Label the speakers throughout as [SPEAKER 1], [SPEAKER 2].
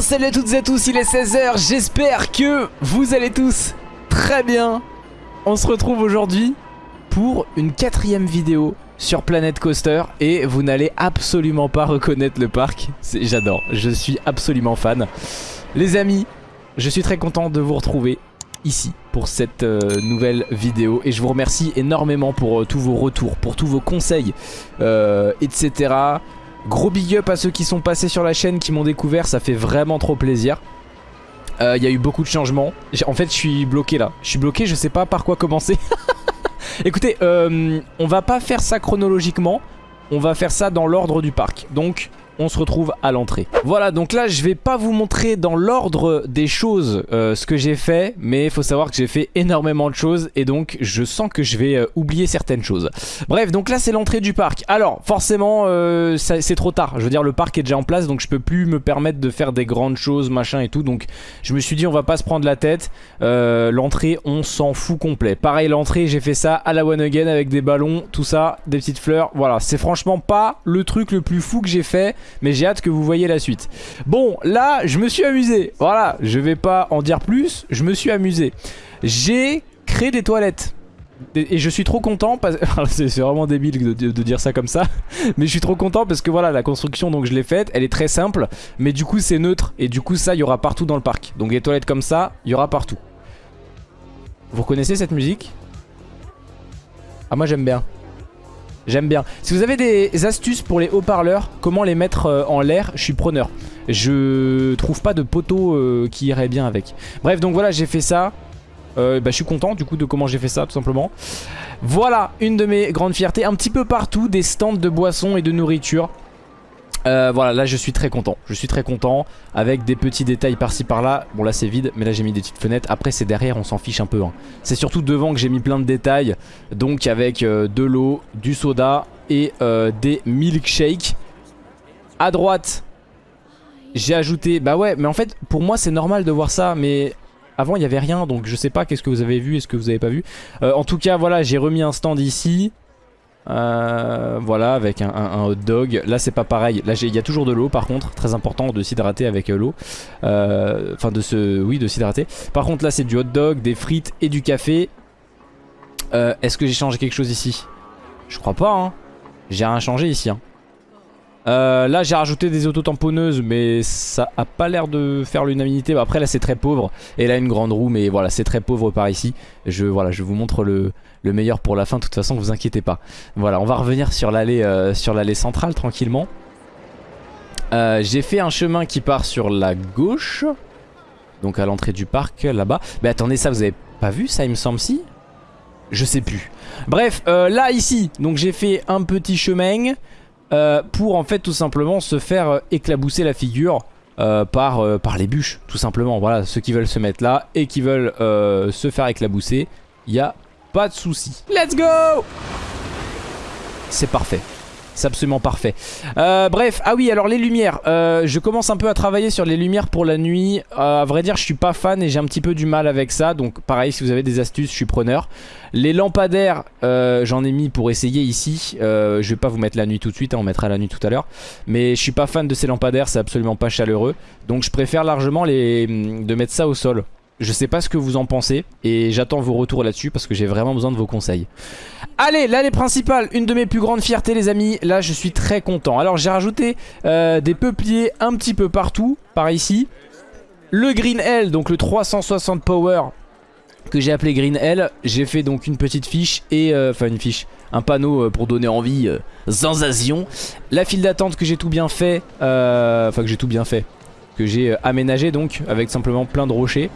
[SPEAKER 1] salut à toutes et à tous, il est 16h, j'espère que vous allez tous très bien. On se retrouve aujourd'hui pour une quatrième vidéo sur Planet Coaster et vous n'allez absolument pas reconnaître le parc. J'adore, je suis absolument fan. Les amis, je suis très content de vous retrouver ici pour cette euh, nouvelle vidéo et je vous remercie énormément pour euh, tous vos retours, pour tous vos conseils, euh, etc. Gros big up à ceux qui sont passés sur la chaîne, qui m'ont découvert, ça fait vraiment trop plaisir. Il y a eu beaucoup de changements. En fait, je suis bloqué là. Je suis bloqué, je sais pas par quoi commencer. Écoutez, on va pas faire ça chronologiquement. On va faire ça dans l'ordre du parc. Donc, on se retrouve à l'entrée. Voilà, donc là, je vais pas vous montrer dans l'ordre des choses euh, ce que j'ai fait, mais il faut savoir que j'ai fait énormément de choses et donc je sens que je vais euh, oublier certaines choses. Bref, donc là, c'est l'entrée du parc. Alors, forcément, euh, c'est trop tard. Je veux dire, le parc est déjà en place, donc je peux plus me permettre de faire des grandes choses, machin et tout. Donc, je me suis dit, on va pas se prendre la tête. l'entrée, on s'en fout complet. Pareil, l'entrée, j'ai fait ça à la one again avec des ballons, tout ça, des petites fleurs. Voilà, c'est franchement pas le truc le plus fou que j'ai fait mais j'ai hâte que vous voyez la suite. Bon, là, je me suis amusé. Voilà, je vais pas en dire plus, je me suis amusé. J'ai créé des toilettes. Et je suis trop content parce c'est vraiment débile de, dire ça comme ça Mais je suis trop content parce que voilà la construction donc je l'ai faite Elle est très simple mais du coup c'est neutre Et du coup ça il y aura partout dans le parc Donc des toilettes comme ça il y aura partout Vous connaissez cette musique? Ah moi j'aime bien J'aime bien. Si vous avez des astuces pour les haut-parleurs, comment les mettre euh, en l'air, je suis preneur. Je trouve pas de poteau euh, qui irait bien avec. Bref, donc voilà, j'ai fait ça. Euh, bah, je suis content du coup de comment j'ai fait ça tout simplement. Voilà, une de mes grandes fiertés. Un petit peu partout, des stands de boissons et de nourriture. Euh, voilà, là je suis très content. Je suis très content avec des petits détails par-ci par-là. Bon là c'est vide, mais là j'ai mis des petites fenêtres. Après c'est derrière, on s'en fiche un peu. Hein. C'est surtout devant que j'ai mis plein de détails. Donc avec euh, de l'eau, du soda et euh, des milkshakes. À droite, j'ai ajouté... Bah ouais, mais en fait pour moi c'est normal de voir ça, mais... Avant il n'y avait rien donc je sais pas qu'est-ce que vous avez vu et ce que vous avez pas vu? En tout cas voilà j'ai remis un stand ici euh, voilà avec un, hot dog. Là c'est pas pareil. Là il y a toujours de l'eau par contre. Très important de s'hydrater avec euh, l'eau. Euh, Enfin de se... Oui de s'hydrater. Par contre là c'est du hot dog, des frites et du café. Est-ce que j'ai changé quelque chose ici? Je crois pas hein. J'ai rien changé ici hein. Là j'ai rajouté des auto-tamponneuses mais ça a pas l'air de faire l'unanimité. Après là c'est très pauvre. Et là une grande roue mais voilà c'est très pauvre par ici. Je, voilà, je vous montre le, meilleur pour la fin de toute façon vous inquiétez pas. Voilà on va revenir sur l'allée euh, centrale tranquillement. Euh, J'ai fait un chemin qui part sur la gauche Donc à l'entrée du parc là-bas. Mais attendez ça vous avez pas vu ça il me semble si? Je sais plus. Bref là ici donc j'ai fait un petit chemin euh, pour en fait tout simplement se faire euh, éclabousser la figure euh, par, par les bûches tout simplement. Voilà, ceux qui veulent se mettre là et qui veulent se faire éclabousser, il n'y a pas de souci. Let's go C'est parfait. C'est absolument parfait. Euh, bref, ah oui, alors les lumières. Euh, je commence un peu à travailler sur les lumières pour la nuit. Euh, à vrai dire, je suis pas fan et j'ai un petit peu du mal avec ça. Donc pareil, si vous avez des astuces, je suis preneur. Les lampadaires, j'en ai mis pour essayer ici. je vais pas vous mettre la nuit tout de suite, hein, on mettra la nuit tout à l'heure. Mais je suis pas fan de ces lampadaires, c'est absolument pas chaleureux. Donc je préfère largement les, de mettre ça au sol. Je sais pas ce que vous en pensez et j'attends vos retours là-dessus parce que j'ai vraiment besoin de vos conseils. Allez, l'allée principale, une de mes plus grandes fiertés les amis. Là, je suis très content. Alors, j'ai rajouté euh, des peupliers un petit peu partout, par ici. Le Green L, donc le 360 Power que j'ai appelé Green L. J'ai fait donc une petite fiche et... Euh, enfin, une fiche. Un panneau euh, pour donner envie. sensation. La file d'attente que j'ai tout bien fait. Enfin, que j'ai tout bien fait. Que j'ai aménagé donc avec simplement plein de rochers.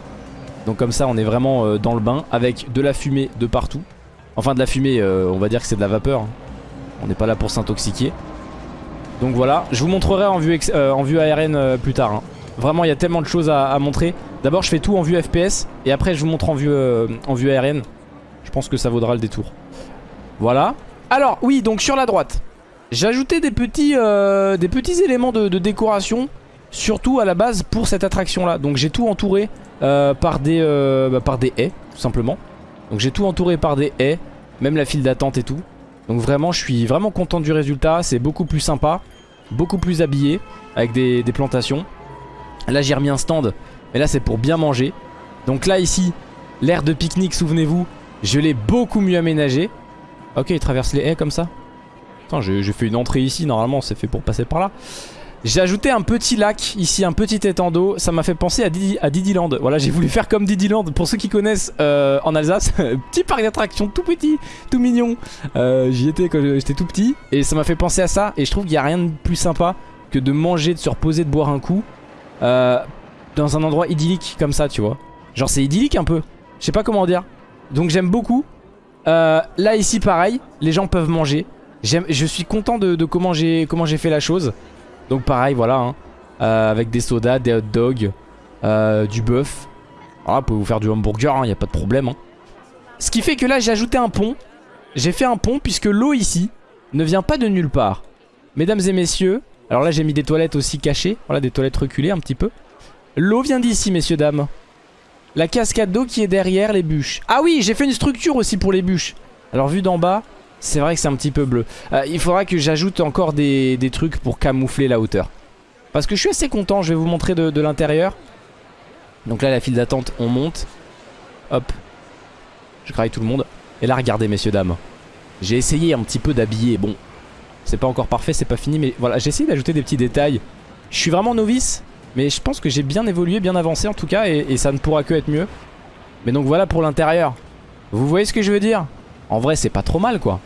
[SPEAKER 1] Donc comme ça on est vraiment euh, dans le bain avec de la fumée de partout. Enfin de la fumée, euh, on va dire que c'est de la vapeur. Hein. On n'est pas là pour s'intoxiquer. Donc voilà, je vous montrerai en vue, euh, ARN plus tard. Hein. Vraiment il y a tellement de choses à, montrer. D'abord je fais tout en vue FPS et après je vous montre en vue, vue ARN. Je pense que ça vaudra le détour. Voilà. Alors oui, donc sur la droite, j'ai des petits, éléments de décoration surtout à la base pour cette attraction là. Donc j'ai tout entouré euh, par, des, euh, bah, par des haies, tout simplement. Donc j'ai tout entouré par des haies, même la file d'attente et tout. Donc vraiment, je suis vraiment content du résultat. C'est beaucoup plus sympa, beaucoup plus habillé, avec des, plantations. Là j'ai remis un stand, mais là c'est pour bien manger. Donc là ici, l'air de pique-nique, souvenez-vous, je l'ai beaucoup mieux aménagé. Ok, il traverse les haies comme ça. Attends, j'ai fait une entrée ici, normalement c'est fait pour passer par là. J'ai ajouté un petit lac ici, un petit étang d'eau. Ça m'a fait penser à, Didi, à. Voilà, j'ai voulu faire comme Didiland. Pour ceux qui connaissent euh, en Alsace, petit parc d'attractions tout petit, tout mignon. Euh, J'y étais quand j'étais tout petit. Et ça m'a fait penser à ça. Et je trouve qu'il n'y a rien de plus sympa que de manger, de se reposer, de boire un coup. Euh, dans un endroit idyllique comme ça, tu vois. Genre c'est idyllique un peu. Je sais pas comment dire. Donc j'aime beaucoup. Là ici pareil, les gens peuvent manger. Je suis content de, de comment j'ai fait la chose. Donc pareil, voilà. Hein. Euh, avec des sodas, des hot dogs, euh, du bœuf. Voilà, vous pouvez vous faire du hamburger, il hein, n'y a pas de problème. Hein. Ce qui fait que là, j'ai ajouté un pont. J'ai fait un pont puisque l'eau ici ne vient pas de nulle part. Mesdames et messieurs, alors là j'ai mis des toilettes aussi cachées. Voilà, des toilettes reculées un petit peu. L'eau vient d'ici, messieurs, dames. La cascade d'eau qui est derrière les bûches. Ah oui, j'ai fait une structure aussi pour les bûches. Alors vu d'en bas, c'est vrai que c'est un petit peu bleu. Euh, il faudra que j'ajoute encore des, trucs pour camoufler la hauteur. Parce que je suis assez content, je vais vous montrer de, l'intérieur. Donc là la file d'attente, on monte. Hop. Je graille tout le monde. Et là regardez messieurs dames. J'ai essayé un petit peu d'habiller. Bon, c'est pas encore parfait, c'est pas fini. Mais voilà, j'ai essayé d'ajouter des petits détails. Je suis vraiment novice. Mais je pense que j'ai bien évolué, bien avancé en tout cas. Et, et ça ne pourra que être mieux. Mais donc voilà pour l'intérieur. Vous voyez ce que je veux dire? En vrai c'est pas trop mal quoi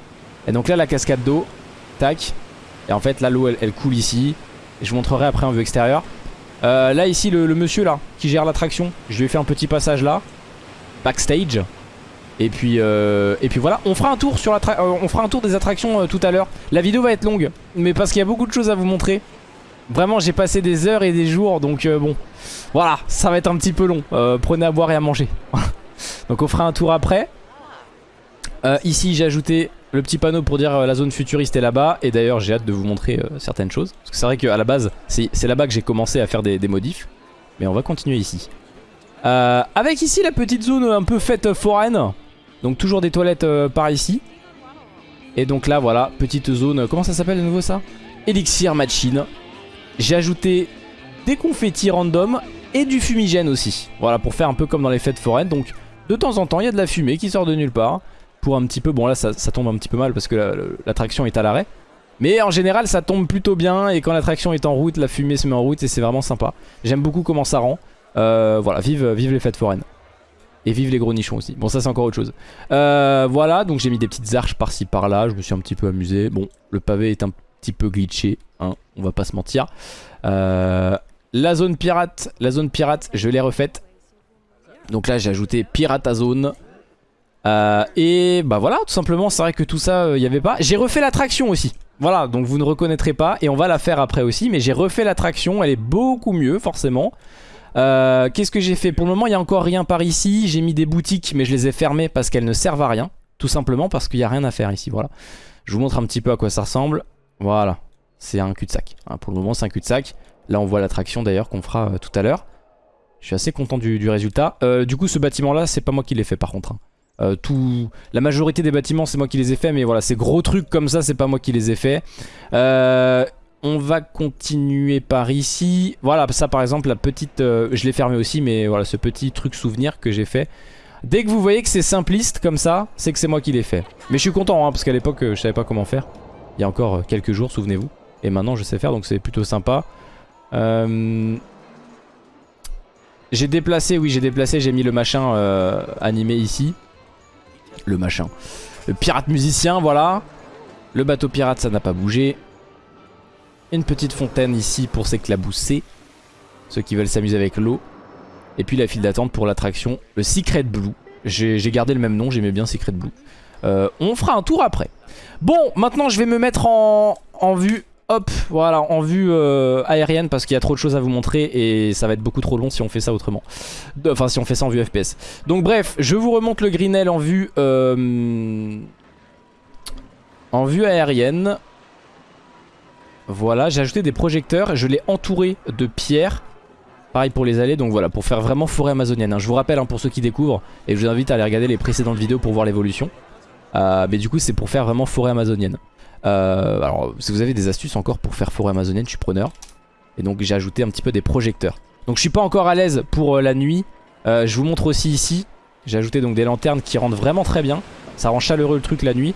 [SPEAKER 1] Et donc là la cascade d'eau Tac Et en fait là l'eau elle, coule ici je vous montrerai après en vue extérieure euh, Là ici le, monsieur là Qui gère l'attraction Je lui ai fait un petit passage là Backstage et puis, euh, et puis voilà, on fera un tour, sur la euh, on fera un tour des attractions tout à l'heure. La vidéo va être longue, mais parce qu'il y a beaucoup de choses à vous montrer. Vraiment, j'ai passé des heures et des jours, donc bon, voilà, ça va être un petit peu long. prenez à boire et à manger. donc on fera un tour après. Euh, ici j'ai ajouté le petit panneau pour dire euh, la zone futuriste est là-bas. Et d'ailleurs j'ai hâte de vous montrer euh, certaines choses. Parce que c'est vrai qu'à la base c'est là-bas que j'ai commencé à faire des, modifs. Mais on va continuer ici. Avec ici la petite zone un peu faite foraine. Donc toujours des toilettes par ici. Et donc là voilà petite zone Comment ça s'appelle de nouveau ça? Elixir Machine. J'ai ajouté des confettis random Et du fumigène aussi. Voilà pour faire un peu comme dans les fêtes foraines. Donc de temps en temps il y a de la fumée qui sort de nulle part pour un petit peu, bon là ça, tombe un petit peu mal parce que l'attraction est à l'arrêt. Mais en général ça tombe plutôt bien et quand l'attraction est en route, la fumée se met en route et c'est vraiment sympa. J'aime beaucoup comment ça rend. Euh, voilà, vive, vive les fêtes foraines. Et vive les gros nichons aussi. Bon ça c'est encore autre chose. Euh, voilà, donc j'ai mis des petites arches par-ci par-là, je me suis un petit peu amusé. Bon, le pavé est un petit peu glitché, hein, on va pas se mentir. Euh, la zone pirate, la zone pirate, je l'ai refaite. Donc là j'ai ajouté pirate zone. Euh, et bah voilà, tout simplement, c'est vrai que tout ça, il euh, avait pas. J'ai refait l'attraction aussi. Voilà, donc vous ne reconnaîtrez pas. Et on va la faire après aussi. Mais j'ai refait l'attraction, elle est beaucoup mieux, forcément. Euh, Qu'est-ce que j'ai fait? Pour le moment, il n'y a encore rien par ici. J'ai mis des boutiques, mais je les ai fermées parce qu'elles ne servent à rien. Tout simplement parce qu'il n'y a rien à faire ici, voilà. Je vous montre un petit peu à quoi ça ressemble. Voilà, c'est un cul-de-sac. Hein, pour le moment, c'est un cul-de-sac. Là, on voit l'attraction d'ailleurs qu'on fera tout à l'heure. Je suis assez content du, du résultat. du coup, ce bâtiment-là, c'est pas moi qui l'ai fait par contre. Hein. Euh, tout, la majorité des bâtiments c'est moi qui les ai fait mais voilà ces gros trucs comme ça c'est pas moi qui les ai fait euh, on va continuer par ici. Voilà ça par exemple la petite euh, je l'ai fermé aussi mais voilà ce petit truc souvenir que j'ai fait. Dès que vous voyez que c'est simpliste comme ça c'est que c'est moi qui l'ai fait. Mais je suis content hein, parce qu'à l'époque je savais pas comment faire. Il y a encore quelques jours souvenez-vous. Et maintenant je sais faire donc c'est plutôt sympa. J'ai déplacé, oui j'ai déplacé, j'ai mis le machin animé ici le machin. Le pirate musicien, voilà. Le bateau pirate, ça n'a pas bougé. Une petite fontaine ici pour s'éclabousser. Ceux qui veulent s'amuser avec l'eau. Et puis la file d'attente pour l'attraction, le Secret Blue. J'ai gardé le même nom, j'aimais bien Secret Blue. Euh, on fera un tour après. Bon, maintenant je vais me mettre en, en vue hop, voilà, en vue euh, aérienne parce qu'il y a trop de choses à vous montrer et ça va être beaucoup trop long si on fait ça autrement. Enfin, si on fait ça en vue FPS. Donc bref, je vous remonte le Grinnell en vue... Euh, en vue aérienne. Voilà, j'ai ajouté des projecteurs, je l'ai entouré de pierres. Pareil pour les allées, donc voilà, pour faire vraiment forêt amazonienne. Hein. Je vous rappelle, hein, pour ceux qui découvrent, et je vous invite à aller regarder les précédentes vidéos pour voir l'évolution. Euh, mais du coup, c'est pour faire vraiment forêt amazonienne. Alors, si vous avez des astuces encore pour faire forêt amazonienne, je suis preneur. Et donc, j'ai ajouté un petit peu des projecteurs. Donc je suis pas encore à l'aise pour euh, la nuit. Euh, je vous montre aussi ici. J'ai ajouté donc des lanternes qui rendent vraiment très bien. Ça rend chaleureux le truc la nuit.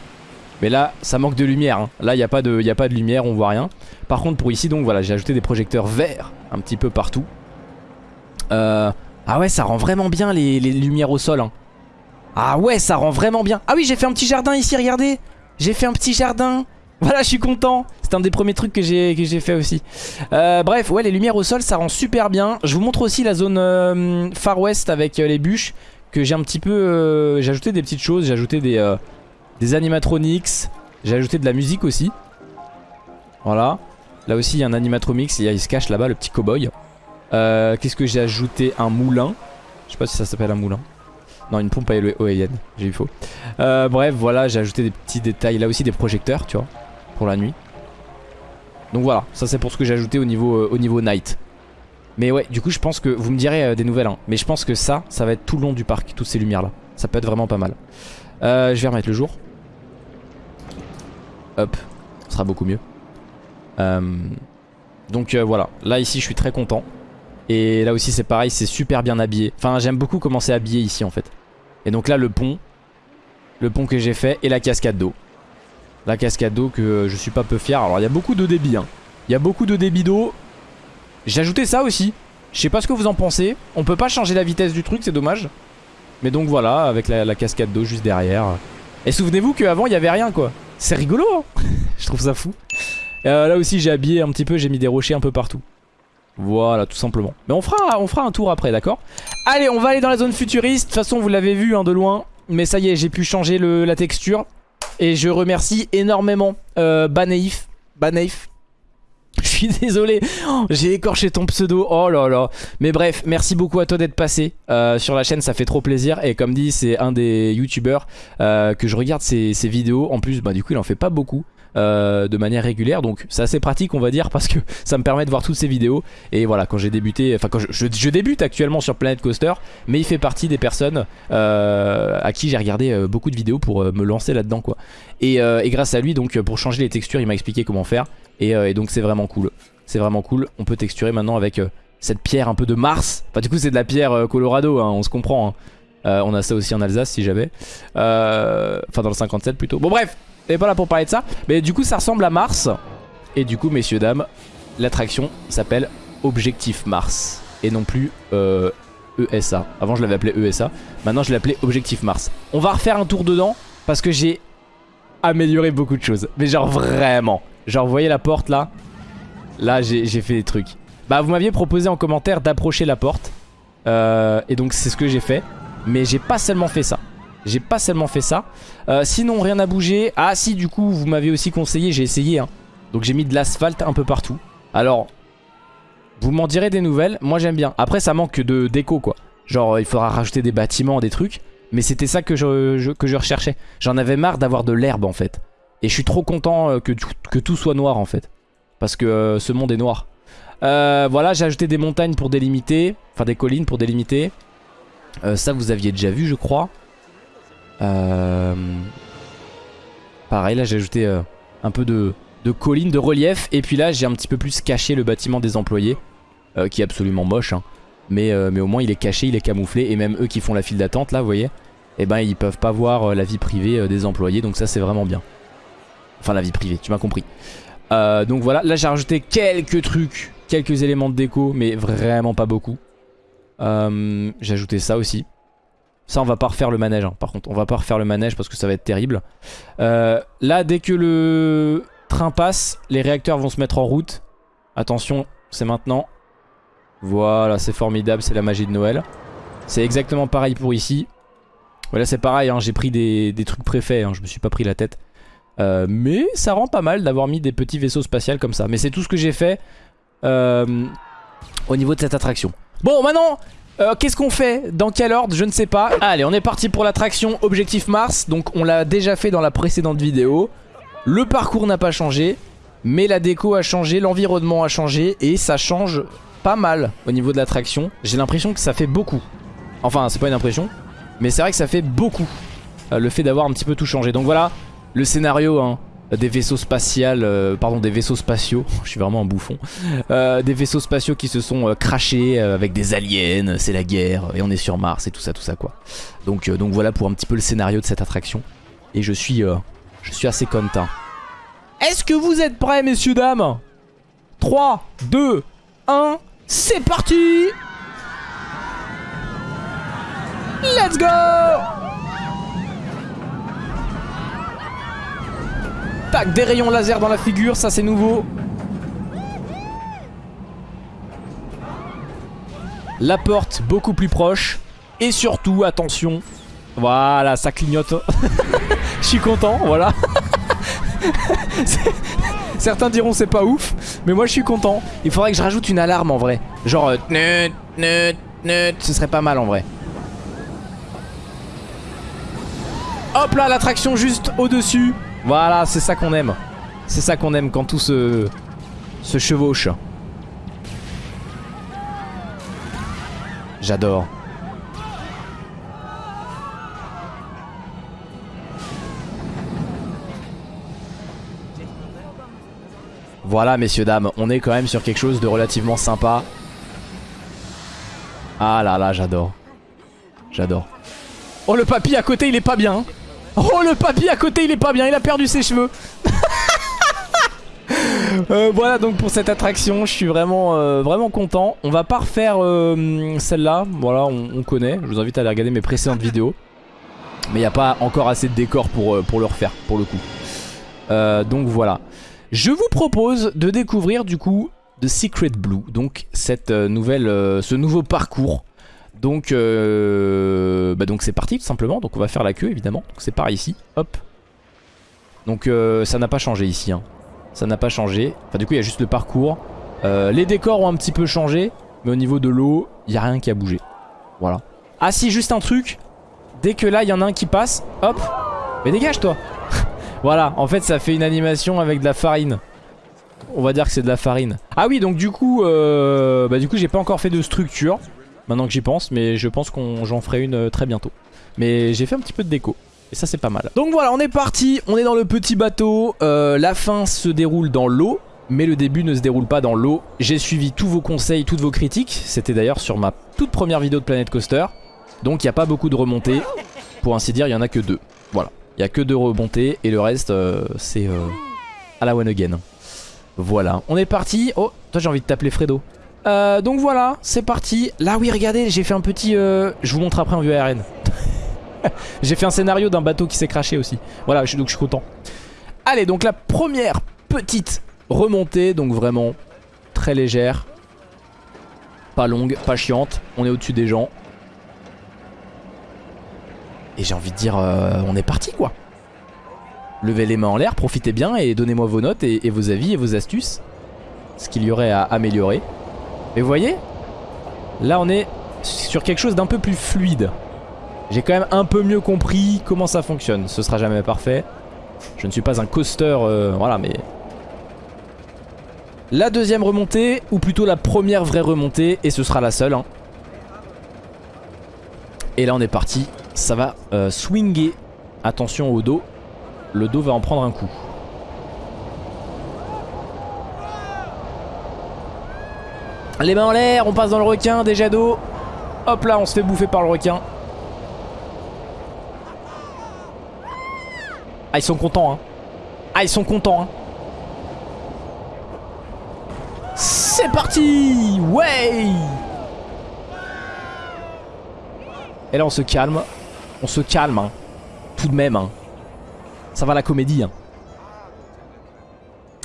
[SPEAKER 1] Mais là, ça manque de lumière. hein. Là, il n'y a, pas de- y a pas de lumière, on voit rien. Par contre, pour ici, donc voilà, j'ai ajouté des projecteurs verts un petit peu partout. Euh, Ah ouais, ça rend vraiment bien les, les lumières au sol. hein. Ah ouais, ça rend vraiment bien. Ah oui, j'ai fait un petit jardin ici, regardez. J'ai fait un petit jardin. Voilà, je suis content. C'est un des premiers trucs que j'ai fait aussi. Euh, bref, ouais, les lumières au sol, ça rend super bien. Je vous montre aussi la zone euh, Far West avec euh, les bûches que j'ai un petit peu... j'ai ajouté des petites choses, j'ai ajouté des, des animatronics, j'ai ajouté de la musique aussi. Voilà. Là aussi, il y a un animatronics, il, se cache là-bas, le petit cowboy. Qu'est-ce que j'ai ajouté? Un moulin. Je sais pas si ça s'appelle un moulin. Non, une pompe à éolienne, j'ai eu faux. Bref, voilà, j'ai ajouté des petits détails. Là aussi, des projecteurs, tu vois, pour la nuit. Donc voilà, ça c'est pour ce que j'ai ajouté au niveau, euh, au niveau night. Mais ouais, du coup, je pense que vous me direz euh, des nouvelles. hein, mais je pense que ça, ça va être tout le long du parc, toutes ces lumières là. Ça peut être vraiment pas mal. Euh, je vais remettre le jour. Hop, ce sera beaucoup mieux. Donc voilà, là ici, je suis très content. Et là aussi, c'est pareil, c'est super bien habillé. Enfin, j'aime beaucoup comment c'est habillé ici en fait. Et donc là, le pont, le pont que j'ai fait et la cascade d'eau. La cascade d'eau que euh, je suis pas peu fier. Alors, il y a beaucoup de débit. hein. Il y a beaucoup de débit d'eau. J'ai ajouté ça aussi. Je sais pas ce que vous en pensez. On peut pas changer la vitesse du truc, c'est dommage. Mais donc voilà, avec la, cascade d'eau juste derrière. Et souvenez-vous qu'avant, il y avait rien quoi. C'est rigolo, hein Je trouve ça fou. Euh, là aussi, j'ai habillé un petit peu, j'ai mis des rochers un peu partout. Voilà, tout simplement. Mais on fera, un tour après, d'accord? Allez, on va aller dans la zone futuriste. De toute façon, vous l'avez vu hein, de loin. Mais ça y est, j'ai pu changer la texture. Et je remercie énormément euh, Baneif. Baneif. Je suis désolé, j'ai écorché ton pseudo, oh là là. Mais bref, merci beaucoup à toi d'être passé euh, sur la chaîne, ça fait trop plaisir. Et comme dit, c'est un des youtubeurs euh, que je regarde ses, ses vidéos. En plus, bah, du coup, il en fait pas beaucoup. Euh, de manière régulière. Donc c'est assez pratique on va dire parce que ça me permet de voir toutes ces vidéos. Et voilà quand j'ai débuté enfin quand je, débute actuellement sur Planet Coaster mais il fait partie des personnes euh, à qui j'ai regardé euh, beaucoup de vidéos pour me lancer là dedans quoi. Et, grâce à lui donc pour changer les textures il m'a expliqué comment faire. Et, donc c'est vraiment cool. C'est vraiment cool. On peut texturer maintenant avec cette pierre un peu de Mars. Enfin du coup c'est de la pierre Colorado hein, on se comprend hein. Euh, on a ça aussi en Alsace si j'avais Euh, enfin dans le 57 plutôt. Bon bref et pas là pour parler de ça. Mais du coup ça ressemble à Mars. Et du coup messieurs dames l'attraction s'appelle Objectif Mars. Et non plus euh, ESA avant je l'avais appelé ESA maintenant je l'ai appelé Objectif Mars. On va refaire un tour dedans parce que j'ai amélioré beaucoup de choses. Mais genre vraiment. Genre vous voyez la porte là? Là j'ai fait des trucs. Bah vous m'aviez proposé en commentaire d'approcher la porte. Et donc c'est ce que j'ai fait mais j'ai pas seulement fait ça. J'ai pas seulement fait ça. Euh, Sinon rien n'a bougé. Ah si du coup vous m'avez aussi conseillé J'ai essayé hein. Donc j'ai mis de l'asphalte un peu partout. Alors Vous m'en direz des nouvelles. Moi j'aime bien. Après ça manque de déco quoi. Genre il faudra rajouter des bâtiments Des trucs. Mais c'était ça que je, recherchais. J'en avais marre d'avoir de l'herbe en fait. Et je suis trop content euh, que, tout- soit noir en fait. Parce que euh, ce monde est noir. Euh, Voilà j'ai ajouté des montagnes pour délimiter. Enfin des collines pour délimiter Euh, Ça vous aviez déjà vu je crois euh... Pareil, là j'ai ajouté euh, un peu de, colline, de relief. Et puis là j'ai un petit peu plus caché le bâtiment des employés. qui est absolument moche. hein. Mais, au moins il est caché, il est camouflé. Et même eux qui font la file d'attente là, vous voyez. Et ben ils peuvent pas voir la vie privée des employés. Donc ça c'est vraiment bien. Enfin la vie privée, tu m'as compris. Donc voilà, là j'ai rajouté quelques trucs. Quelques éléments de déco. Mais vraiment pas beaucoup. Euh, j'ai ajouté ça aussi. Ça on va pas refaire le manège hein, par contre. On va pas refaire le manège parce que ça va être terrible. Euh, Là dès que le train passe les réacteurs vont se mettre en route. Attention c'est maintenant. Voilà c'est formidable c'est la magie de Noël. C'est exactement pareil pour ici. Voilà c'est pareil hein, j'ai pris des, trucs préfaits hein, je me suis pas pris la tête. Euh, Mais ça rend pas mal d'avoir mis des petits vaisseaux spatials comme ça. Mais c'est tout ce que j'ai fait Au niveau de cette attraction Bon maintenant euh, Qu'est-ce qu'on fait Dans quel ordre Je ne sais pas. Allez, on est parti pour l'attraction Objectif Mars. Donc on l'a déjà fait dans la précédente vidéo. Le parcours n'a pas changé. Mais la déco a changé, l'environnement a changé. Et ça change pas mal au niveau de l'attraction. J'ai l'impression que ça fait beaucoup. Enfin, c'est pas une impression. Mais c'est vrai que ça fait beaucoup. euh, le fait d'avoir un petit peu tout changé. Donc voilà, le scénario hein, des vaisseaux spatials, euh, pardon, des vaisseaux spatiaux, je suis vraiment un bouffon, euh, des vaisseaux spatiaux qui se sont euh, crashés avec des aliens, c'est la guerre, et on est sur Mars et tout ça, tout ça quoi. Donc, donc voilà pour un petit peu le scénario de cette attraction. Et je suis, je suis assez content. Est-ce que vous êtes prêts, messieurs, dames? 3, 2, 1, c'est parti Let's go Des rayons laser dans la figure, ça c'est nouveau. La porte beaucoup plus proche. Et surtout, attention. Voilà, ça clignote. Je suis content, voilà. Certains diront c'est pas ouf, mais moi je suis content. Il faudrait que je rajoute une alarme en vrai. Genre, euh, ce serait pas mal en vrai. Hop là, l'attraction juste au-dessus. Voilà, c'est ça qu'on aime. C'est ça qu'on aime quand tout se, se chevauche. J'adore. Voilà messieurs dames, on est quand même sur quelque chose de relativement sympa. Ah là là, j'adore. J'adore. Oh le papy à côté il est pas bien. Oh le papy à côté il est pas bien, il a perdu ses cheveux. Euh, voilà donc pour cette attraction, je suis vraiment euh, vraiment content. On va pas refaire euh, celle-là, voilà on, connaît. Je vous invite à aller regarder mes précédentes vidéos. Mais il n'y a pas encore assez de décors pour, pour le refaire pour le coup. donc voilà. Je vous propose de découvrir du coup The Secret Blue, donc cette nouvelle, ce nouveau parcours donc euh, bah donc c'est parti tout simplement. Donc on va faire la queue évidemment. Donc c'est par ici. Hop. Donc euh, ça n'a pas changé ici. Hein. Ça n'a pas changé. Enfin du coup il y a juste le parcours. Euh, les décors ont un petit peu changé. Mais au niveau de l'eau, il n'y a rien qui a bougé. Voilà. Ah si, juste un truc. Dès que là, il y en a un qui passe, hop. Mais dégage toi Voilà, en fait ça fait une animation avec de la farine. On va dire que c'est de la farine. Ah oui, donc du coup, bah du coup j'ai pas encore fait de structure maintenant que j'y pense, mais je pense qu'on j'en ferai une euh, très bientôt. Mais j'ai fait un petit peu de déco. Et ça c'est pas mal. Donc voilà, on est parti, on est dans le petit bateau. Euh, la fin se déroule dans l'eau. Mais le début ne se déroule pas dans l'eau. J'ai suivi tous vos conseils, toutes vos critiques. C'était d'ailleurs sur ma toute première vidéo de Planet Coaster. Donc il n'y a pas beaucoup de remontées. Pour ainsi dire, il n'y en a que deux. Voilà. Il n'y a que deux remontées et le reste, euh, c'est à la one again. Voilà. On est parti. Oh, toi j'ai envie de t'appeler Fredo. Euh, donc voilà, c'est parti. Là oui, regardez, j'ai fait un petit... Euh, je vous montre après en vue aérienne. j'ai fait un scénario d'un bateau qui s'est craché aussi. Voilà, donc je suis content. Allez, donc la première petite remontée, donc vraiment très légère. Pas longue, pas chiante. On est au-dessus des gens. Et j'ai envie de dire, euh, on est parti quoi. Levez les mains en l'air, profitez bien et donnez-moi vos notes et, vos avis et vos astuces. Ce qu'il y aurait à améliorer. Mais vous voyez Là on est sur quelque chose d'un peu plus fluide. J'ai quand même un peu mieux compris comment ça fonctionne. Ce sera jamais parfait. Je ne suis pas un coaster, euh, voilà, mais... La deuxième remontée, ou plutôt la première vraie remontée, et ce sera la seule. Hein. Et là on est parti. Ça va euh, swinger. Attention au dos. Le dos va en prendre un coup. Les mains en l'air, on passe dans le requin, déjà d'eau. Hop là, on se fait bouffer par le requin. Ah, ils sont contents, hein. Ah, ils sont contents, hein. C'est parti Ouais Et là, on se calme. On se calme, hein. Tout de même, hein. Ça va la comédie, hein.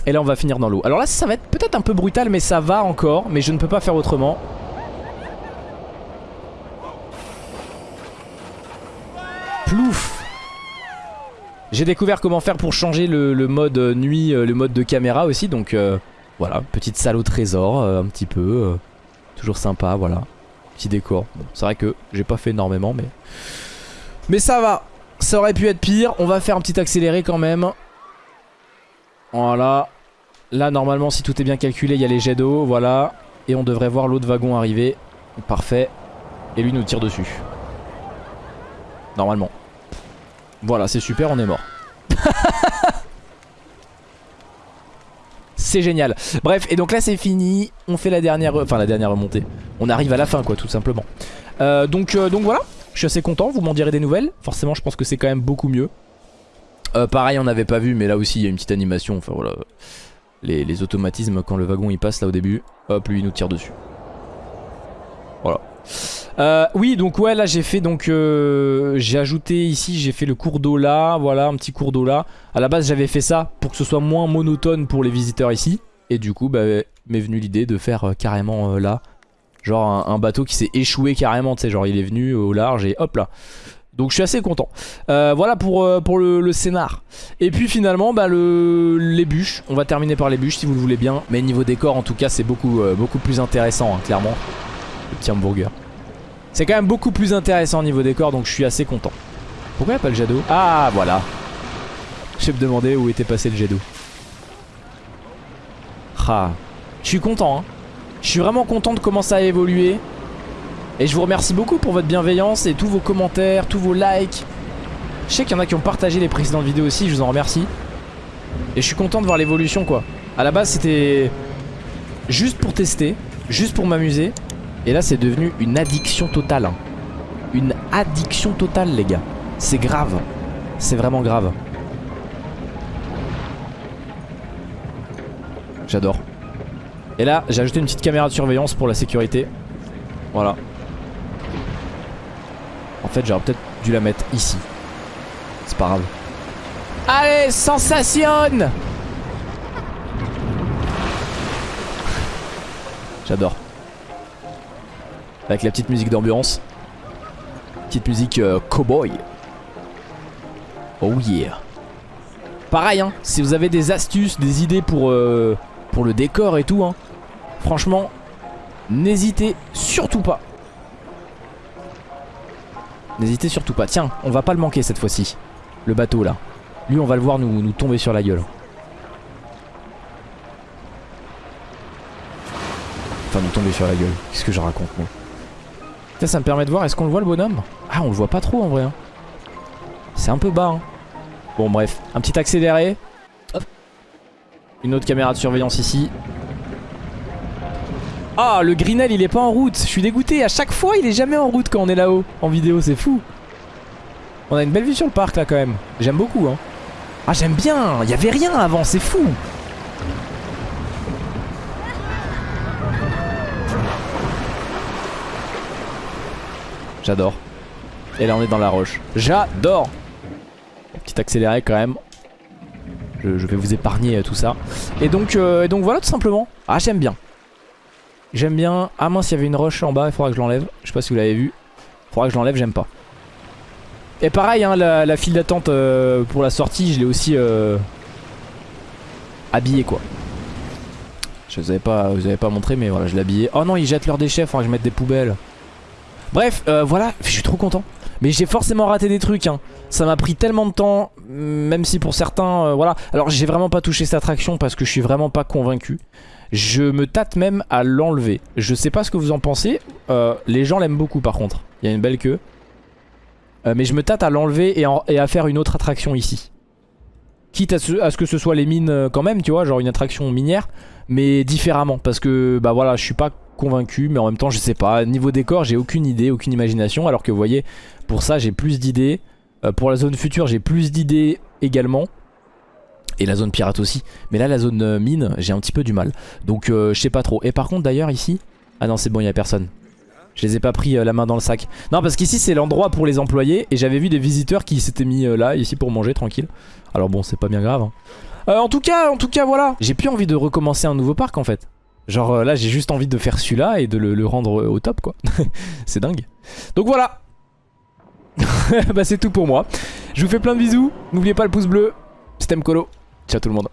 [SPEAKER 1] Et là on va finir dans l'eau. Alors là ça va être peut-être un peu brutal mais ça va encore. Mais je ne peux pas faire autrement. Plouf J'ai découvert comment faire pour changer le, mode nuit, euh, le mode de caméra aussi. Donc euh, voilà, petite salle au trésor euh, un petit peu. toujours sympa, voilà. Petit décor. c'est vrai que j'ai pas fait énormément mais... Mais ça va ça aurait pu être pire. On va faire un petit accéléré quand même. Voilà. Là, normalement, si tout est bien calculé, il y a les jets d'eau, voilà. Et on devrait voir l'autre wagon arriver. Parfait. Et lui nous tire dessus. Normalement. Voilà, c'est super, on est mort. c'est génial. Bref, et donc là c'est fini, on fait la dernière, enfin la dernière remontée. On arrive à la fin quoi, tout simplement. Euh, donc, euh, donc voilà, je suis assez content, vous m'en direz des nouvelles. Forcément, je pense que c'est quand même beaucoup mieux. Euh, pareil, on n'avait pas vu, mais là aussi il y a une petite animation, enfin voilà. Les, automatismes quand le wagon il passe là au début, hop, lui il nous tire dessus. Voilà. Euh, oui donc ouais là j'ai fait donc euh, j'ai ajouté ici j'ai fait le cours d'eau là voilà un petit cours d'eau là à la base j'avais fait ça pour que ce soit moins monotone pour les visiteurs ici et du coup bah m'est venu l'idée de faire carrément là genre un bateau qui s'est échoué carrément tu sais genre il est venu au large et hop là donc je suis assez content. Euh, Voilà pour, euh, le, scénar. Et puis finalement bah, le, les bûches. On va terminer par les bûches si vous le voulez bien. Mais niveau décor en tout cas c'est beaucoup, euh, plus intéressant hein, clairement. Le petit hamburger. C'est quand même beaucoup plus intéressant niveau décor Donc je suis assez content. Pourquoi il pas le jet d'eau? Ah voilà. Je me demandais où était passé le jet d'eau. Ah. Je suis content hein. Je suis vraiment content de comment ça a évolué et je vous remercie beaucoup pour votre bienveillance et tous vos commentaires, tous vos likes. Je sais qu'il y en a qui ont partagé les précédentes vidéos aussi, je vous en remercie. Et je suis content de voir l'évolution quoi. À la base c'était juste pour tester, juste pour m'amuser. Et là c'est devenu une addiction totale. hein. Une addiction totale les gars. C'est grave. C'est vraiment grave. J'adore. Et là j'ai ajouté une petite caméra de surveillance pour la sécurité. Voilà. En fait, j'aurais peut-être dû la mettre ici. C'est pas grave. Allez, sensation J'adore. Avec la petite musique d'ambiance. Petite musique euh, cowboy. Oh yeah. Pareil, hein, si vous avez des astuces, des idées pour, euh, pour le décor et tout, hein, franchement, n'hésitez surtout pas. N'hésitez surtout pas. Tiens, on va pas le manquer cette fois-ci. Le bateau là. Lui, on va le voir nous, nous tomber sur la gueule. Enfin, nous tomber sur la gueule. Qu'est-ce que je raconte, moi Putain, ça me permet de voir. Est-ce qu'on le voit le bonhomme? Ah, on le voit pas trop en vrai. hein. C'est un peu bas. hein. Bon, bref. Un petit accéléré. Hop. Une autre caméra de surveillance ici. Ah, le Grinel il est pas en route. Je suis dégoûté. À chaque fois, il est jamais en route quand on est là-haut en vidéo. C'est fou. On a une belle vue sur le parc là quand même. J'aime beaucoup. Hein. Ah, j'aime bien. Il y avait rien avant. C'est fou. J'adore. Et là, on est dans la roche. J'adore. Petit accéléré quand même. Je, je vais vous épargner euh, tout ça. Et donc, euh, et donc voilà tout simplement. Ah, j'aime bien. J'aime bien. Ah mince, il y avait une roche en bas, il faudra que je l'enlève. Je sais pas si vous l'avez vu. Il faudra que je l'enlève, j'aime pas. Et pareil, hein, la, file d'attente euh, pour la sortie, je l'ai aussi euh, habillé quoi. Je vous avais pas, vous avais pas montré, mais voilà, je l'ai habillé. Oh non, ils jettent leurs déchets, faudra que je mette des poubelles. Bref, euh, voilà, je suis trop content. Mais j'ai forcément raté des trucs. Hein. Ça m'a pris tellement de temps, même si pour certains, euh, voilà. Alors j'ai vraiment pas touché cette attraction parce que je suis vraiment pas convaincu. Je me tâte même à l'enlever. Je sais pas ce que vous en pensez. Euh, les gens l'aiment beaucoup par contre. Il y a une belle queue. Euh, mais je me tâte à l'enlever et, à faire une autre attraction ici. Quitte à ce, à ce que ce soit les mines quand même, tu vois, genre une attraction minière, mais différemment. Parce que, bah voilà, je suis pas convaincu, mais en même temps, je sais pas. Niveau décor, j'ai aucune idée, aucune imagination. Alors que vous voyez, pour ça, j'ai plus d'idées. Euh, pour la zone future, j'ai plus d'idées également. Et la zone pirate aussi. Mais là, la zone euh, mine, j'ai un petit peu du mal. Donc, euh, je sais pas trop. Et par contre, d'ailleurs, ici. Ah non, c'est bon, il a personne. Je les ai pas pris la main dans le sac. Non, parce qu'ici, c'est l'endroit pour les employés. Et j'avais vu des visiteurs qui s'étaient mis là, ici, pour manger tranquille. Alors bon, c'est pas bien grave. hein. En tout cas, en tout cas, voilà. J'ai plus envie de recommencer un nouveau parc en fait. Genre euh, là, j'ai juste envie de faire celui-là et de le, rendre euh, au top quoi. c'est dingue. Donc voilà. bah c'est tout pour moi. Je vous fais plein de bisous. N'oubliez pas le pouce bleu. C'était Mkolo. Ciao tout le monde.